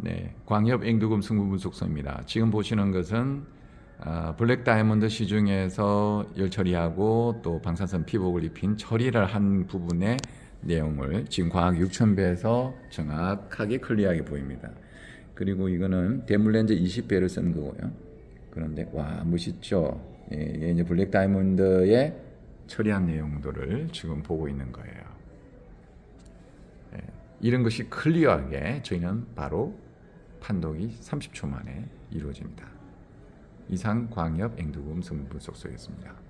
네, 광협 앵두금 승부 분석소입니다. 지금 보시는 것은 아, 블랙 다이아몬드 시중에서 열 처리하고 또 방사선 피복을 입힌 처리를 한 부분의 내용을 지금 과학 6000배에서 정확하게 클리어하게 보입니다. 그리고 이거는 대물렌즈 20배를 쓴 거고요. 그런데 와 멋있죠. 예, 이제 블랙 다이아몬드의 처리한 내용들을 지금 보고 있는 거예요. 예, 이런 것이 클리어하게 저희는 바로 판독이 30초 만에 이루어집니다. 이상 광협 앵두금 승부 속소였습니다.